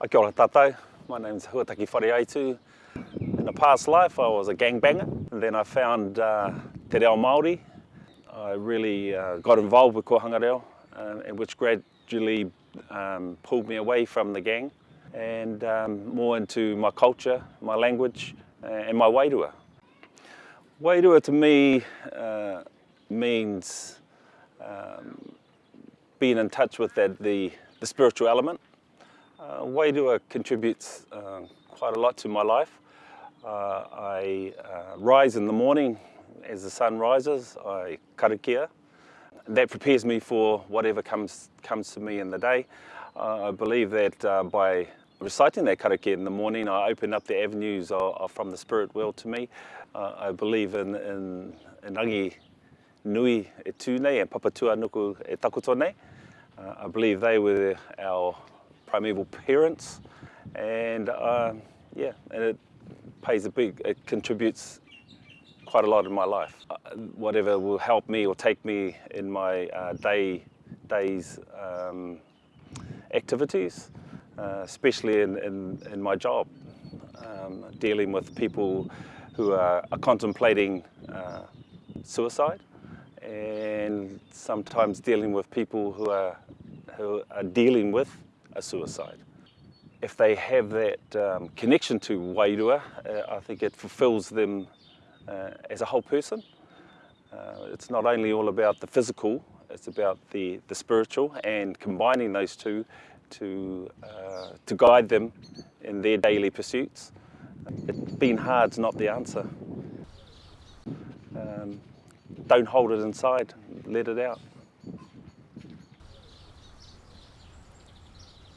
Uh, kia ora tātou. My name's Huataki Whareaitu. In a past life, I was a gangbanger. And then I found uh, te reo Māori. I really uh, got involved with Kohanga Reo, um, uh, which gradually um, pulled me away from the gang and um, more into my culture, my language, uh, and my wairua. Wairua to me uh, means um, being in touch with that, the, the spiritual element, Uh, Wairua contributes uh, quite a lot to my life. Uh, I uh, rise in the morning as the sun rises, I karakia. That prepares me for whatever comes, comes to me in the day. Uh, I believe that uh, by reciting that karakia in the morning, I open up the avenues of, of from the spirit world to me. Uh, I believe in, in, in Agi Nui e tūnei and e Papatua Nuku e takutone. Uh, I believe they were our primeval parents, and uh, yeah, and it pays a big, it contributes quite a lot in my life. Uh, whatever will help me or take me in my uh, day, day's um, activities, uh, especially in, in, in, my job, um, dealing with people who are, are contemplating uh, suicide and sometimes dealing with people who are, who are dealing with a suicide. If they have that um, connection to Wairua, uh, I think it fulfills them uh, as a whole person. Uh, it's not only all about the physical, it's about the, the spiritual and combining those two to, uh, to guide them in their daily pursuits. It, being hard's not the answer. Um, don't hold it inside, let it out.